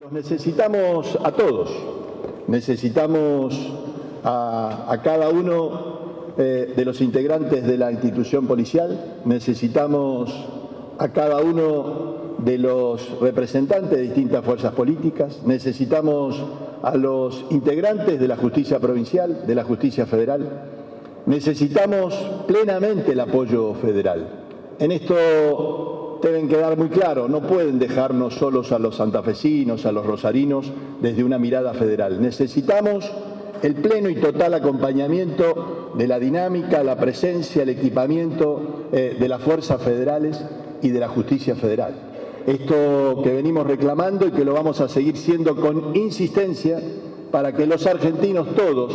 Los necesitamos a todos, necesitamos a, cada uno eh, de los integrantes de la institución policial, necesitamos a cada uno de los representantes de distintas fuerzas políticas, necesitamos a los integrantes de la justicia provincial, de la justicia federal, necesitamos plenamente el apoyo federal. En esto deben quedar muy claro, no pueden dejarnos solos a los santafesinos, a los rosarinos, desde una mirada federal. Necesitamos el pleno y total acompañamiento de la dinámica, la presencia, el equipamiento eh, de las fuerzas federales y de la justicia federal. Esto que venimos reclamando y que lo vamos a seguir siendo con insistencia para que los argentinos todos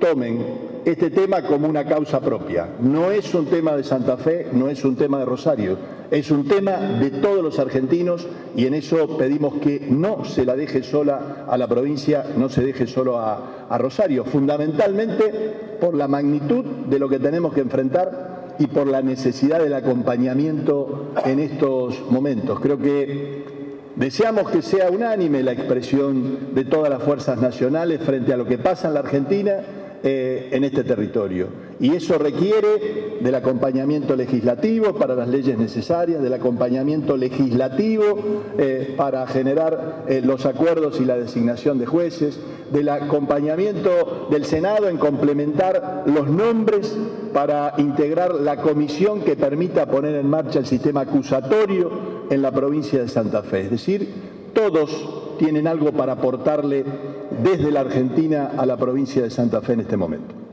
tomen este tema como una causa propia. No es un tema de Santa Fe, no es un tema de Rosario, es un tema de todos los argentinos y en eso pedimos que no se la deje sola a la provincia, no se deje solo a, a Rosario, fundamentalmente por la magnitud de lo que tenemos que enfrentar y por la necesidad del acompañamiento en estos momentos. Creo que Deseamos que sea unánime la expresión de todas las fuerzas nacionales frente a lo que pasa en la Argentina eh, en este territorio. Y eso requiere del acompañamiento legislativo para las leyes necesarias, del acompañamiento legislativo eh, para generar eh, los acuerdos y la designación de jueces, del acompañamiento del Senado en complementar los nombres para integrar la comisión que permita poner en marcha el sistema acusatorio en la provincia de Santa Fe. Es decir, todos tienen algo para aportarle desde la Argentina a la provincia de Santa Fe en este momento.